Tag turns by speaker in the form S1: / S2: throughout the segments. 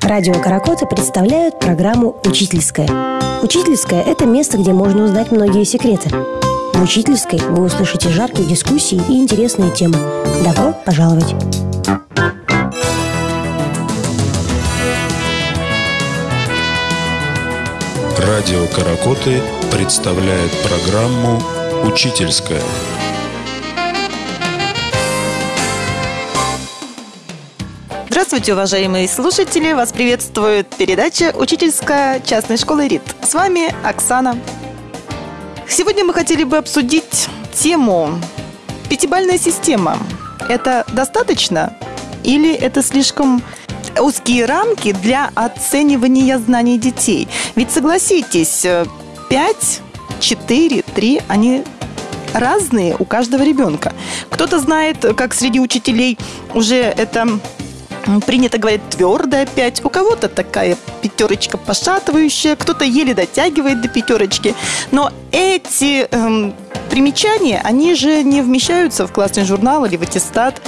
S1: Радио «Каракоты» представляют программу «Учительская». «Учительская» – это место, где можно узнать многие секреты. В «Учительской» вы услышите жаркие дискуссии и интересные темы. Добро пожаловать!
S2: Радио «Каракоты» представляет программу «Учительская».
S3: Здравствуйте, уважаемые слушатели! Вас приветствует передача «Учительская частной школы РИТ». С вами Оксана. Сегодня мы хотели бы обсудить тему «Пятибальная система». Это достаточно или это слишком узкие рамки для оценивания знаний детей? Ведь согласитесь, 5, 4, 3, они разные у каждого ребенка. Кто-то знает, как среди учителей уже это принято говорить твердая 5, у кого-то такая пятерочка пошатывающая, кто-то еле дотягивает до пятерочки. Но эти эм, примечания, они же не вмещаются в классный журнал или в аттестат.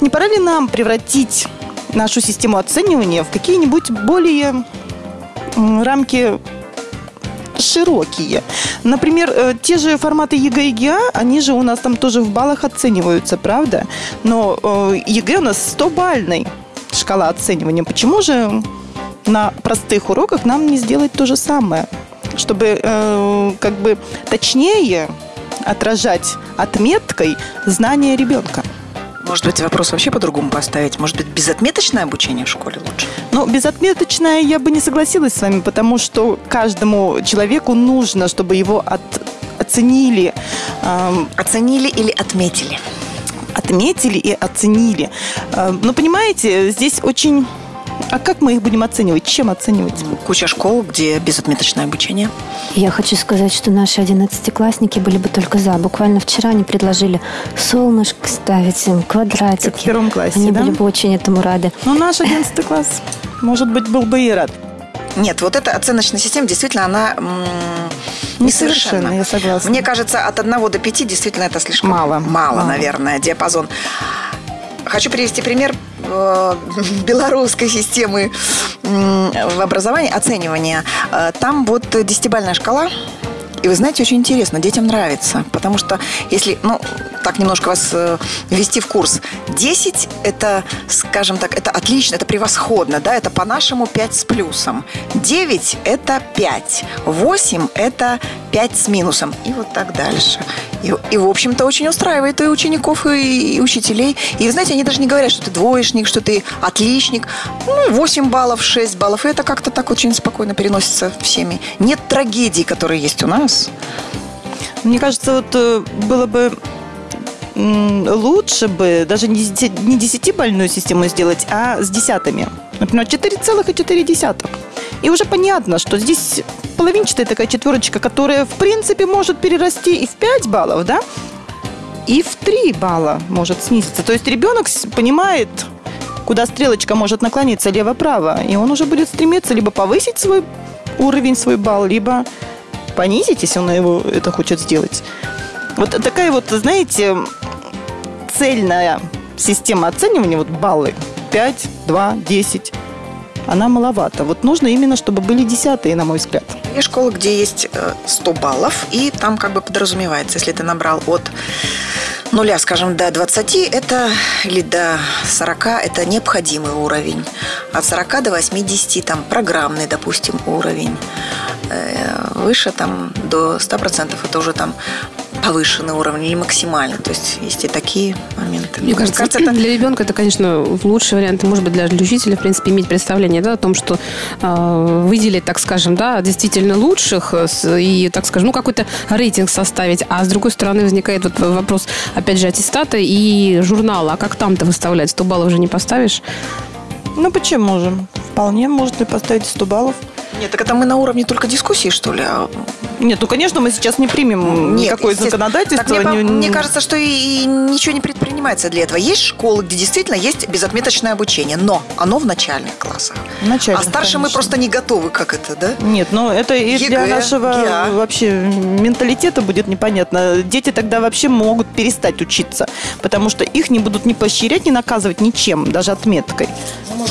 S3: Не пора ли нам превратить нашу систему оценивания в какие-нибудь более рамки широкие. Например, э, те же форматы ЕГЭ и ГИА, они же у нас там тоже в баллах оцениваются, правда? Но э, ЕГЭ у нас 100-бальный шкала оценивания. Почему же на простых уроках нам не сделать то же самое? Чтобы э, как бы точнее отражать отметкой знания ребенка.
S4: Может быть, вопрос вообще по-другому поставить? Может быть, безотметочное обучение в школе лучше?
S3: Ну, безотметочное я бы не согласилась с вами, потому что каждому человеку нужно, чтобы его от, оценили.
S4: Эм, оценили или отметили?
S3: Отметили и оценили. Э, но понимаете, здесь очень а как мы их будем оценивать? Чем оценивать?
S4: Куча школ, где безотметочное обучение.
S5: Я хочу сказать, что наши одиннадцатиклассники были бы только за. Буквально вчера они предложили солнышко ставить, квадратики. Как
S3: в первом классе,
S5: Они
S3: да?
S5: были бы очень этому рады.
S3: Ну, наш одиннадцатый класс, может быть, был бы и рад.
S4: Нет, вот эта оценочная система, действительно, она
S3: несовершенна. я согласна.
S4: Мне кажется, от 1 до 5 действительно это слишком
S3: мало,
S4: мало, мало. наверное, диапазон. Хочу привести пример э, белорусской системы в образовании, оценивания. Э, там вот десятибальная шкала, и вы знаете, очень интересно, детям нравится, потому что если, ну, так немножко вас э, ввести в курс, 10 это, скажем так, это отлично, это превосходно, да, это по-нашему 5 с плюсом. 9 это 5, 8 это 5 с минусом и вот так дальше. И, и в общем-то, очень устраивает и учеников, и, и учителей. И, знаете, они даже не говорят, что ты двоечник, что ты отличник. Ну, 8 баллов, 6 баллов. И это как-то так очень спокойно переносится всеми. Нет трагедий, которые есть у нас.
S3: Мне кажется, вот э, было бы лучше бы даже не 10-бальную систему сделать, а с десятыми. Например, 4,4. И уже понятно, что здесь половинчатая такая четверочка, которая, в принципе, может перерасти и в 5 баллов, да, и в 3 балла может снизиться. То есть ребенок понимает, куда стрелочка может наклониться лево-право, и он уже будет стремиться либо повысить свой уровень, свой балл, либо понизить, если он его это хочет сделать. Вот такая вот, знаете, цельная система оценивания, вот баллы, 5, 2, 10, она маловато. Вот нужно именно, чтобы были десятые, на мой взгляд.
S4: Есть школы, где есть 100 э, баллов, и там как бы подразумевается, если ты набрал от нуля, скажем, до 20, это или до 40, это необходимый уровень. От 40 до 80, там, программный, допустим, уровень. Э, выше, там, до 100%, это уже там повышенный уровень или максимальный. То есть есть и такие моменты.
S6: Мне кажется, кажется это... для ребенка это, конечно, лучший вариант. И, может быть, для учителя, в принципе, иметь представление да, о том, что э, выделить, так скажем, да, действительно лучших э, и, так скажем, ну, какой-то рейтинг составить. А с другой стороны возникает вот вопрос, опять же, аттестата и журнала. А как там-то выставлять? 100 баллов уже не поставишь?
S3: Ну, почему же? Вполне можно поставить 100 баллов.
S4: Нет, так это мы на уровне только дискуссии, что ли? А
S3: Нет, ну, конечно, мы сейчас не примем
S4: Нет,
S3: никакое законодательство.
S4: Так мне,
S3: не-
S4: мне кажется, что и, и ничего не предпринимается для этого. Есть школы, где действительно есть безотметочное обучение, но оно в начальных классах.
S3: В начальных,
S4: а старше мы
S3: конечно.
S4: просто не готовы, как это, да?
S3: Нет, ну это и для
S4: ЕГЭ,
S3: нашего
S4: ГИА.
S3: вообще менталитета будет непонятно. Дети тогда вообще могут перестать учиться, потому что их не будут ни поощрять, ни наказывать ничем, даже отметкой.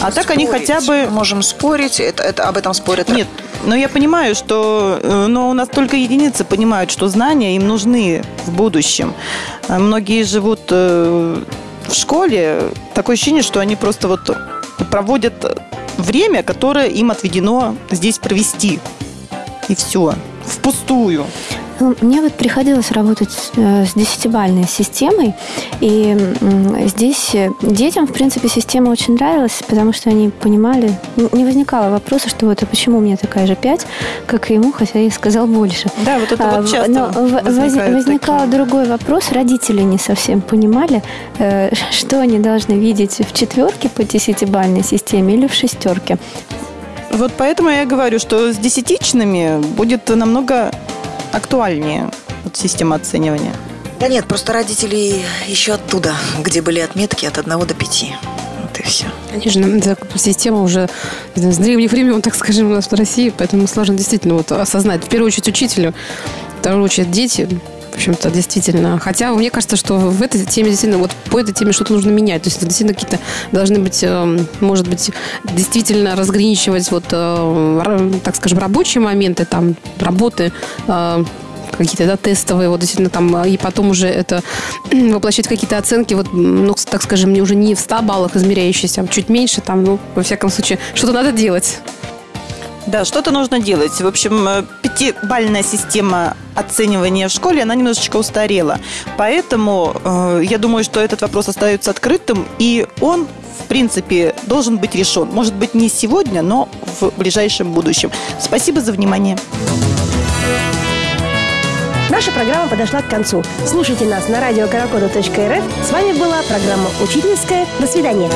S3: А так они
S4: Спорить.
S3: хотя бы...
S4: Можем спорить, это, это, об этом спорят.
S3: Нет, но я понимаю, что э, но у нас только единицы понимают, что знания им нужны в будущем. А Многие живут э, в школе, такое ощущение, что они просто вот проводят время, которое им отведено здесь провести. И все. Впустую.
S5: Ну, Мне вот приходилось работать э, с десятибальной системой, и здесь э, детям, в принципе, система очень нравилась, потому что они понимали, не возникало вопроса, что вот, а почему у меня такая же 5, как и ему, хотя я сказал больше.
S3: Да, вот это
S5: А,
S3: вот часто
S5: но воз- возникал
S3: такие.
S5: другой вопрос. Родители не совсем понимали, э, что они должны видеть в четверке по десятибальной системе или в шестерке.
S3: Вот поэтому я говорю, что с десятичными будет намного актуальнее вот система оценивания.
S4: Да нет, просто родители еще оттуда, где были отметки от 1 до 5. Вот и все.
S6: Конечно, эта система уже с древних времен, так скажем, у нас в России, поэтому сложно действительно вот осознать. В первую очередь учителю, в вторую очередь дети. В общем-то, действительно. Хотя мне кажется, что в этой теме действительно, вот по этой теме что-то нужно менять. То есть действительно какие-то должны быть, эм, может быть, действительно разграничивать вот, э, так скажем, рабочие моменты, там, работы, э, какие-то да, тестовые, вот действительно там, э, и потом уже это воплощать какие-то оценки, вот, ну, так скажем, не уже не в 100 баллах измеряющиеся, а чуть меньше, там, ну, во всяком случае, что-то надо делать.
S3: Да, что-то нужно делать. В общем, пятибальная система оценивания в школе, она немножечко устарела. Поэтому э, я думаю, что этот вопрос остается открытым, и он, в принципе, должен быть решен. Может быть, не сегодня, но в ближайшем будущем. Спасибо за внимание.
S1: Наша программа подошла к концу. Слушайте нас на радио С вами была программа «Учительская». До свидания.